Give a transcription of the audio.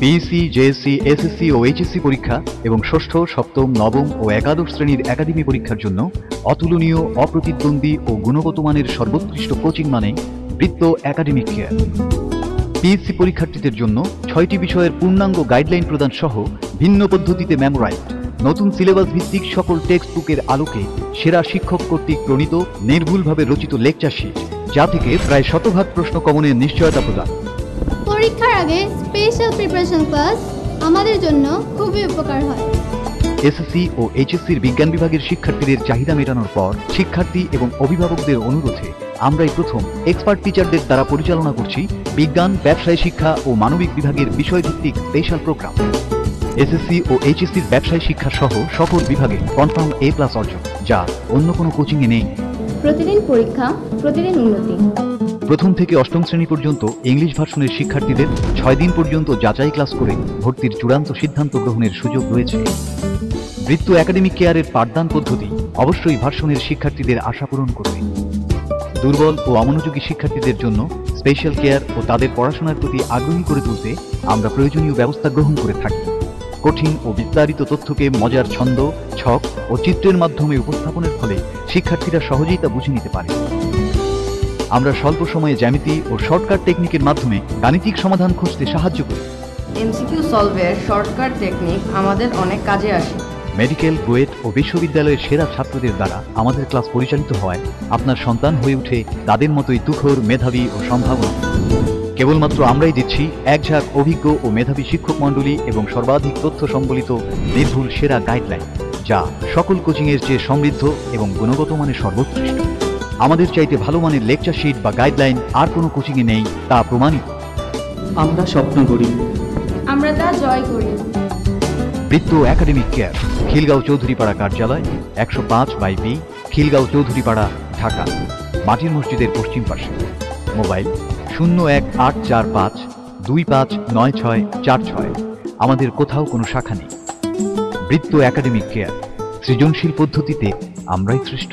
PSC JSC SSC ও HSC পরীক্ষা এবং ষষ্ঠ, সপ্তম, নবম ও একাদশ শ্রেণির একাডেমি পরীক্ষার জন্য অতুলনীয়, অপ্রতিদ্বন্দ্বী ও গুণগত মানের সর্বোৎকৃষ্ট কোচিং মানে বৃত্ত একাডেমিক কেয়ার পিএসসি পরীক্ষার্থীদের জন্য ছয়টি বিষয়ের পূর্ণাঙ্গ গাইডলাইন প্রদান সহ ভিন্ন পদ্ধতিতে মেমোরাইজ নতুন সিলেবাস ভিত্তিক সকল টেক্সট বুকের আলোকে সেরা শিক্ষক কর্তৃক প্রণীত, নির্ভুলভাবে রচিত লেকচার শিট যা থেকে প্রায় শতভাগ প্রশ্ন কমনের নিশ্চয়তা প্রদান। পরীক্ষার আগে স্পেশাল প্রিপারেশন ক্লাস আমাদের জন্য খুবই উপকার হয়। এসএসসি ও এইচএসসির বিজ্ঞান বিভাগের শিক্ষার্থীদের চাহিদা মেটানোর পর শিক্ষার্থী এবং অভিভাবকদের অনুরোধে আমরাই প্রথম এক্সপার্ট টিচারদের দ্বারা পরিচালনা করছি বিজ্ঞান, ব্যবসায় শিক্ষা ও মানবিক বিভাগের বিষয়ভিত্তিক স্পেশাল প্রোগ্রাম এসএসসি ও এইচএসসির ব্যবসায় শিক্ষা সহ সকল বিভাগে কনফার্ম এ প্লাস অর্জন, যা অন্য কোনো কোচিংয়ে নেই। প্রতিদিন পরীক্ষা, প্রতিদিন উন্নতি। প্রথম থেকে অষ্টম শ্রেণি পর্যন্ত ইংলিশ ভার্সনের শিক্ষার্থীদের ছয় দিন পর্যন্ত যাচাই ক্লাস করে ভর্তির চূড়ান্ত সিদ্ধান্ত গ্রহণের সুযোগ রয়েছে। বৃত্ত একাডেমিক কেয়ারের পাঠদান পদ্ধতি অবশ্যই ভার্সনের শিক্ষার্থীদের আশা পূরণ করবে। দুর্বল ও অমনোযোগী শিক্ষার্থীদের জন্য স্পেশাল কেয়ার ও তাদের পড়াশোনার প্রতি আগ্রহী করে তুলতে আমরা প্রয়োজনীয় ব্যবস্থা গ্রহণ করে থাকি। কঠিন ও বিস্তারিত তথ্যকে মজার ছন্দ ছক ও চিত্রের মাধ্যমে উপস্থাপনের ফলে শিক্ষার্থীরা সহজেই তা বুঝে নিতে পারে। আমরা স্বল্প সময়ে জ্যামিতি ও শর্টকাট টেকনিকের মাধ্যমে গাণিতিক সমাধান খুঁজতে সাহায্য করি। এমসিকিউ সলভের শর্টকাট টেকনিক আমাদের অনেক কাজে আসে। মেডিকেল বুয়েট ও বিশ্ববিদ্যালয়ের সেরা ছাত্রদের দ্বারা আমাদের ক্লাস পরিচালিত হওয়ায় আপনার সন্তান হয়ে উঠে তাদের মতোই তুখোর মেধাবী ও সম্ভাবনা। কেবলমাত্র আমরাই দিচ্ছি এক ঝাঁক অভিজ্ঞ ও মেধাবী শিক্ষক মণ্ডলী এবং সর্বাধিক তথ্য সম্বলিত নির্ভুল সেরা গাইডলাইন যা সকল কোচিংয়ের চেয়ে সমৃদ্ধ এবং গুণগত মানের সর্বোৎকৃষ্ট। আমাদের চাইতে ভালো মানের লেকচার শিট বা গাইডলাইন আর কোনো কোচিংয়ে নেই তা প্রমাণিত। আমরা স্বপ্ন করি। আমরা তা জয় করি। বৃত্ত একাডেমিক কেয়ার খিলগাঁও চৌধুরীপাড়া কার্যালয় একশো পাঁচ বাই বি খিলগাঁও চৌধুরীপাড়া ঢাকা। মাটির মসজিদের পশ্চিম পাশে। মোবাইল শূন্য এক আট চার পাঁচ, দুই পাঁচ নয় ছয় চার ছয়। আমাদের কোথাও কোনো শাখা নেই। বৃত্ত একাডেমিক কেয়ার, সৃজনশীল পদ্ধতিতে আমরাই শ্রেষ্ঠ